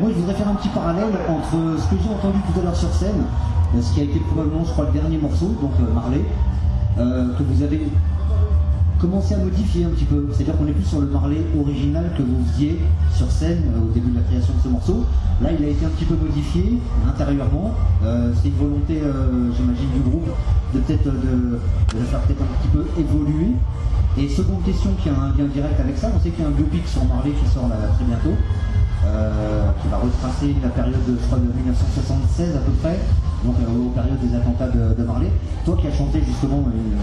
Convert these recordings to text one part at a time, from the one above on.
Moi, je voudrais faire un petit parallèle entre ce que j'ai entendu tout à l'heure sur scène, ce qui a été probablement, je crois, le dernier morceau, donc euh, Marley, euh, que vous avez commencé à modifier un petit peu. C'est-à-dire qu'on est plus sur le Marley original que vous faisiez sur scène euh, au début de la création de ce morceau. Là, il a été un petit peu modifié intérieurement. C'est une volonté, j'imagine, du groupe de peut-être de, faire peut-être un petit peu évoluer. Et seconde question qui a un lien direct avec ça, on sait qu'il y a un biopic sur Marley qui sort là, très bientôt, euh, qui va retracer la période de, je crois, de 1976 à peu près, donc euh, aux périodes des attentats de, Marley. Toi qui as chanté justement une-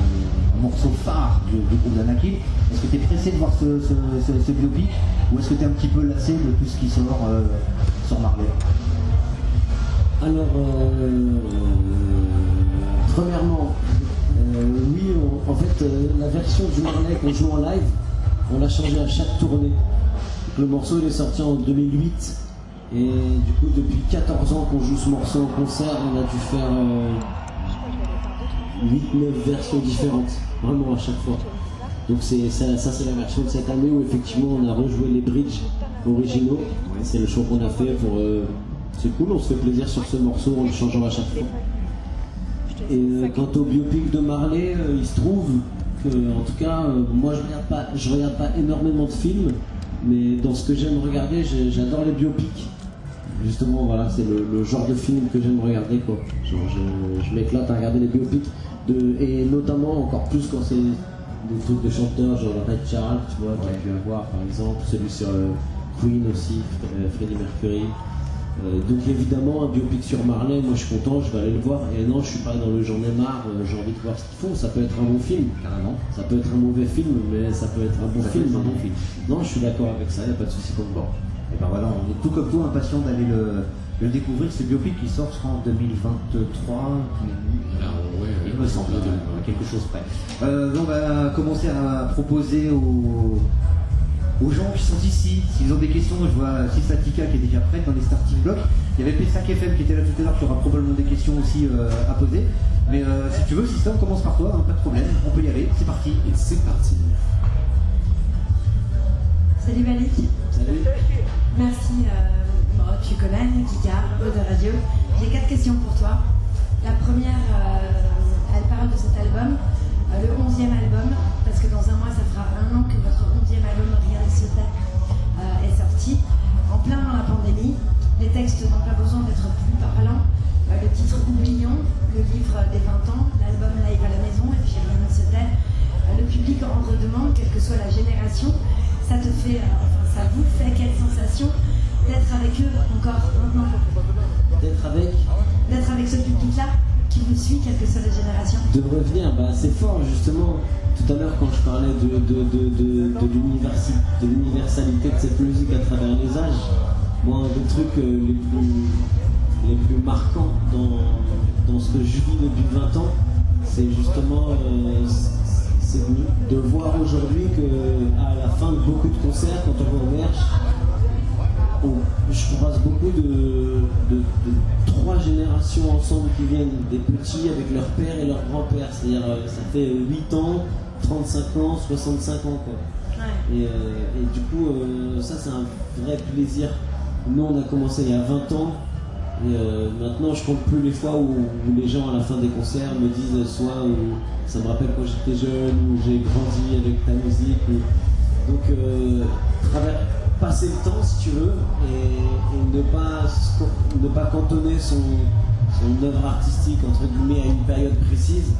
un morceau phare du, du groupe d'Anakin, est-ce que tu es pressé de voir ce, biopic ou est-ce que tu es un petit peu lassé de tout ce qui sort euh, sur Marley? Alors, euh, premièrement, euh, oui, en fait, euh, la version du Marley qu'on joue en live, on l'a changé à chaque tournée. Le morceau il est sorti en 2008 et du coup depuis 14 ans qu'on joue ce morceau en concert, on a dû faire 8-9 versions différentes, vraiment à chaque fois. Donc c'est ça, ça, c'est la version de cette année où effectivement on a rejoué les bridges originaux. C'est le choix qu'on a fait pour. euh, c'est cool, on se fait plaisir sur ce morceau en le changeant à chaque fois. Et euh, quant au biopic de Marley, euh, il se trouve que, en tout cas, euh, moi je regarde pas, je regarde pas énormément de films, mais dans ce que j'aime regarder, j'adore les biopics. Justement, voilà, c'est le, le genre de film que j'aime regarder, quoi. Genre, je, je m'éclate à regarder les biopics, de, et notamment encore plus quand c'est des trucs de chanteurs, genre Red Charles, tu vois, qu'il y a pu avoir par exemple, celui sur euh, Queen aussi, euh, Freddie Mercury. Euh, donc évidemment, un biopic sur Marley, moi je suis content, je vais aller le voir. Et non, je suis pas dans le j'en ai marre, euh, j'ai envie de voir ce qu'ils font. Ça peut être un bon film, Carrément. ça peut être un mauvais film, mais ça peut être un bon Ça film. un bon film. Non, je suis d'accord avec ça, il n'y a pas de souci pour moi. Et ben voilà, on est tout comme toi impatient d'aller le, le découvrir. Ce biopic qui sort, crois, en 2023. Il me semble, à quelque chose près. Euh, on va commencer à proposer aux, aux gens qui sont ici, s'ils ont des questions, je vois Sistatica qui est déjà prête dans les starting blocks. Il y avait Pessac FM qui était là tout à l'heure, qui aura probablement des questions aussi euh, à poser. Mais euh, si tu veux, Sista, on commence par toi, hein, pas de problème, on peut y aller, c'est parti. Et c'est parti. Salut Malik. Salut. Merci. Euh, bon, tu connais, Kika, de radio. J'ai quatre questions pour toi. La première, soit la génération. Ça te fait, euh, enfin, ça vous fait quelle sensation d'être avec eux encore maintenant? D'être avec, D'être avec ce public-là qui vous suit, quelle que soit la génération? De revenir, bah, c'est fort justement. Tout à l'heure, quand je parlais de, de, de, l'universalité de cette musique à travers les âges, moi, un des trucs euh, les, plus, les plus marquants dans, dans ce que je vis depuis 20 ans, c'est justement euh, c'est de, voir aujourd'hui que à la fin de beaucoup de concerts, quand on va au merch, on- je croise beaucoup de, de- de trois générations ensemble qui viennent, des petits avec leur père et leur grand-père. C'est-à-dire, euh, ça fait 8 ans, 35 ans, 65 ans. Quoi. Et, euh, et du coup, euh, ça, c'est un vrai plaisir. Nous, on a commencé il y a 20 ans. Euh, maintenant, je compte plus les fois où, où les gens, à la fin des concerts, me disent soit ça me rappelle quand j'étais jeune, ou j'ai grandi avec ta musique. ou- Donc, euh, travers- passer le temps, si tu veux, et, et ne, pas, ne pas cantonner son, son œuvre artistique, entre guillemets, à une période précise.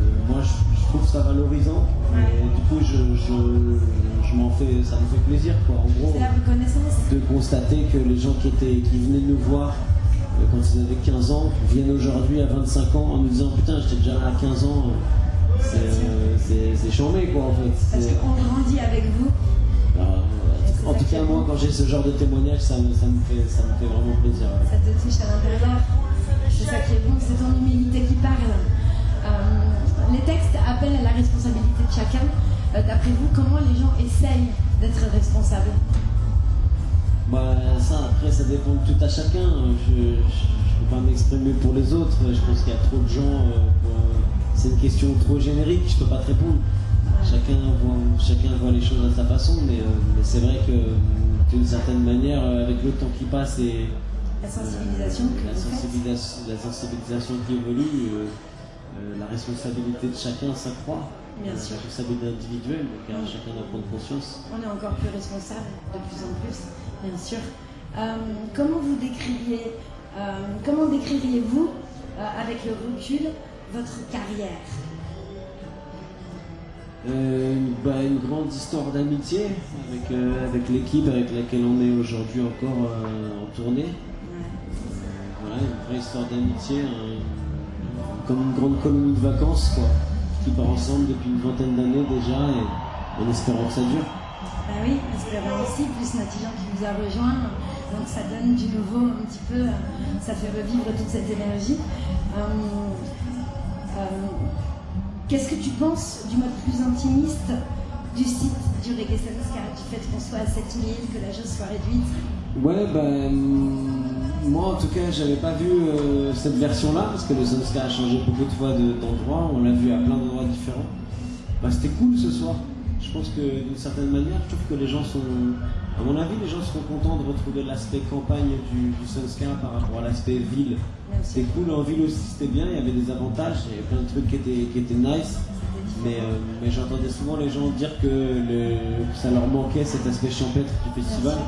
Euh, moi, je, je trouve ça valorisant. Et du coup, je, je, je m'en fais, ça me fait plaisir, quoi. En gros, C'est la reconnaissance. de constater que les gens qui, étaient, qui venaient nous voir quand ils avaient 15 ans viennent aujourd'hui à 25 ans en nous disant Putain, j'étais déjà là à 15 ans. C'est chambé, quoi, en fait. Parce qu'on grandit avec vous. alors, euh, en tout cas, moi, quand j'ai ce genre de témoignage, ça me, ça me, fait, ça me fait vraiment plaisir. Ça te touche à l'intérieur. C'est ça qui est bon, c'est ton humilité qui parle. Euh, les textes appellent à la responsabilité de chacun. Euh, D'après vous, comment les gens essayent d'être responsables? Bah, ça, après, ça dépend de tout à chacun. Je ne peux pas m'exprimer pour les autres. Je pense qu'il y a trop de gens. euh, pour- C'est une question trop générique, je peux pas te répondre. Chacun voit, chacun voit les choses à sa façon, mais, euh, mais c'est vrai que euh, d'une certaine manière, avec le temps qui passe et la sensibilisation, la, sensibilisation la, sensibilisation, qui évolue, la responsabilité de chacun s'accroît. Bien sûr. La responsabilité individuelle, donc à chacun d'en prendre conscience. On est encore plus responsable de plus en plus, bien sûr. comment vous décririez, comment décririez-vous, avec le recul, votre carrière? Euh, bah, une grande histoire d'amitié avec, euh, avec l'équipe avec laquelle on est aujourd'hui encore euh, en tournée. voilà, une vraie histoire d'amitié, comme une grande colonie de vacances quoi, qui part ensemble depuis une vingtaine d'années déjà et en espérant que ça dure. Bah oui, espérons aussi, plus Natillon qui vous a rejoint, donc ça donne du nouveau un petit peu, ça fait revivre toute cette énergie. Qu'est-ce que tu penses du mode plus intimiste du site du Reggae Car du fait qu'on soit à 7000, que la chose soit réduite? Ouais, ben. Moi en tout cas, j'avais pas vu euh, cette version-là, parce que le Sunska a changé beaucoup de fois d'endroits, on l'a vu à plein d'endroits différents. Bah, c'était cool ce soir. Je pense que d'une certaine manière, je trouve que les gens sont. À mon avis, les gens seront contents de retrouver l'aspect campagne du, du Sunska par rapport à l'aspect ville. C'était cool en ville aussi, c'était bien, il y avait des avantages, il y avait plein de trucs qui étaient, qui étaient nice. Mais, euh, mais j'entendais souvent les gens dire que, le, ça leur manquait cet aspect champêtre du festival.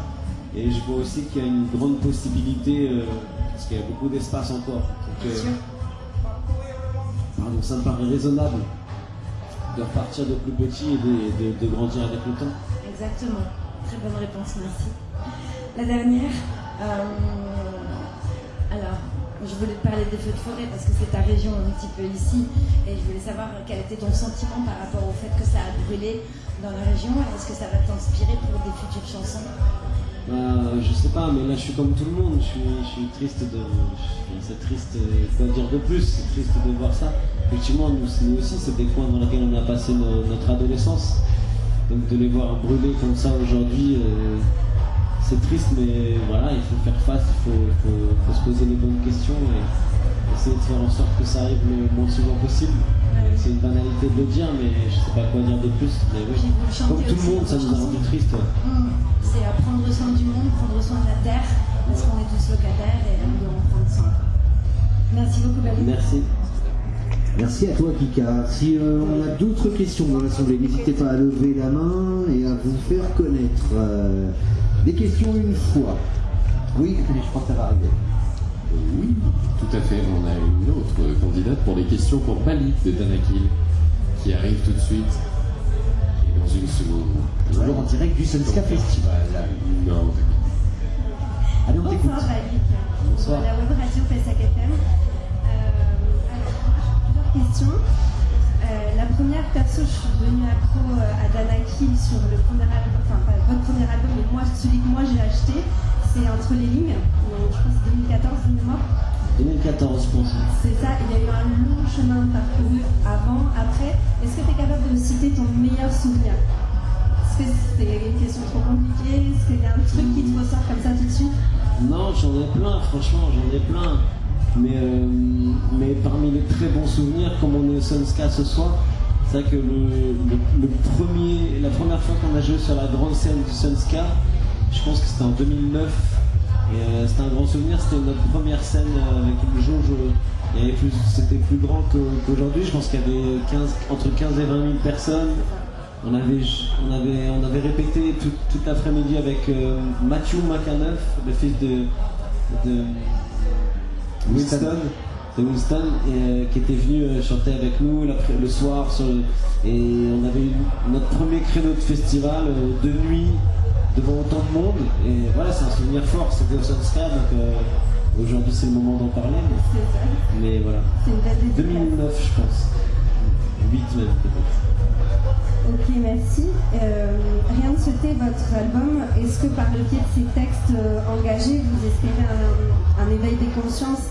Et je vois aussi qu'il y a une grande possibilité, euh, parce qu'il y a beaucoup d'espace encore. Donc, euh, ça me paraît raisonnable de repartir de plus petit et de, de, grandir avec le temps. Exactement. Très bonne réponse, merci. La dernière. alors, je voulais te parler des feux de forêt parce que c'est ta région un petit peu ici et je voulais savoir quel était ton sentiment par rapport au fait que ça a brûlé dans la région est-ce que ça va t'inspirer pour des futures chansons? Bah, je sais pas, mais là je suis comme tout le monde, je suis, triste de. C'est triste, quoi dire de plus, c'est triste de voir ça. Effectivement, nous, aussi, c'est des coins dans lesquels on a passé notre adolescence. Donc de les voir brûler comme ça aujourd'hui, euh, c'est triste, mais voilà, il faut faire face, il faut, se poser les bonnes questions et essayer de faire en sorte que ça arrive le moins souvent possible. C'est une banalité de le dire, mais je sais pas quoi dire de plus. Mais oui, comme tout le monde, ça nous a rendu triste. Mmh. C'est à prendre soin du monde, prendre soin de la terre, parce qu'on est tous locataires et on doit en prendre soin. Merci beaucoup, Valérie. Merci. Merci à toi, Kika. Si euh, on a d'autres questions dans l'Assemblée, n'hésitez pas à lever la main et à vous faire connaître. Euh, des questions une fois. Oui, je crois que ça va arriver. Oui, tout à fait. On a une autre candidate pour les questions pour Malik de Danakil qui arrive tout de suite. Et dans une seconde. Toujours en direct du Sunska Festival. Non, Allez, on t'écoute. Bonsoir, Malik. Bonsoir. La web radio PSAC FM. Euh, alors, plusieurs questions. Euh, la première, perso, je suis devenue accro euh, à Dana sur le premier album, enfin pas votre premier album, mais moi, celui que moi j'ai acheté, c'est Entre les lignes, donc, je crois que c'est 2014 de mémoire. 2014, je pense. C'est ça, il y a eu un long chemin parcouru avant, après. Est-ce que tu es capable de citer ton meilleur souvenir? Est-ce que c'est une question trop compliquée? Est-ce qu'il y a un truc qui te ressort comme ça tout de suite? Non, j'en ai plein, franchement, j'en ai plein. Mais, euh, mais parmi les très bons souvenirs, comme on est au Sunska ce soir, c'est vrai que le, premier, la première fois qu'on a joué sur la grande scène du Sunska, je pense que c'était en 2009. Et euh, c'était un grand souvenir, c'était notre première scène euh, avec une jauge. C'était plus grand qu'aujourd'hui, je pense qu'il y avait 15, entre 15 et 20 000 personnes. On avait, on avait, on avait répété toute l'après-midi avec Matthew McAnuff, le fils de, de Winston, de Winston euh, qui était venu euh, chanter avec nous le soir et on avait eu notre premier créneau de festival euh, de nuit devant autant de monde. Et voilà c'est un souvenir fort c'était au Sunska donc aujourd'hui c'est le moment d'en parler. Mais, voilà. 2009 je pense. 8 même peut-être. Ok, merci. rien de souhaiter votre album. Est-ce que par le pied de ces textes engagés, vous espérez un, un éveil des consciences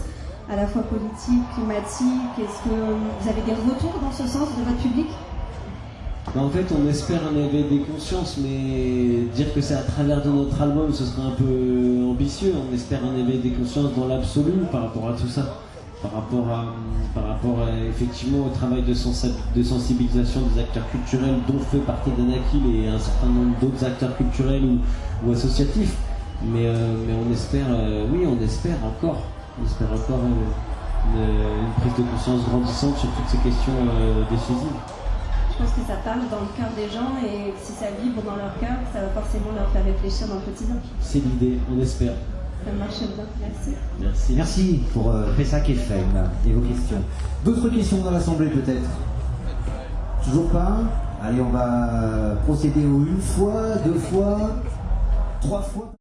à la fois politique, climatique Est-ce que vous avez des retours dans ce sens de votre public? Bah, en fait, on espère un éveil des consciences, mais dire que c'est à travers de notre album, ce serait un peu ambitieux. On espère un éveil des consciences dans l'absolu par rapport à tout ça. par rapport effectivement au travail de, sensibilisation des acteurs culturels dont fait partie Danakil et un certain nombre d'autres acteurs culturels ou, associatifs. Mais, euh, mais, on espère, euh, oui, on espère encore, on espère encore euh, une, prise de conscience grandissante sur toutes ces questions décisives. Je pense que ça parle dans le cœur des gens et si ça vibre dans leur cœur, ça va forcément leur faire réfléchir dans le quotidien. C'est l'idée, on espère. Ça marche bien, merci. Merci. Merci pour euh, Pessac et Femme et vos questions. D'autres questions dans l'Assemblée peut-être? Toujours pas? Allez, on va procéder aux une fois, deux fois, trois fois.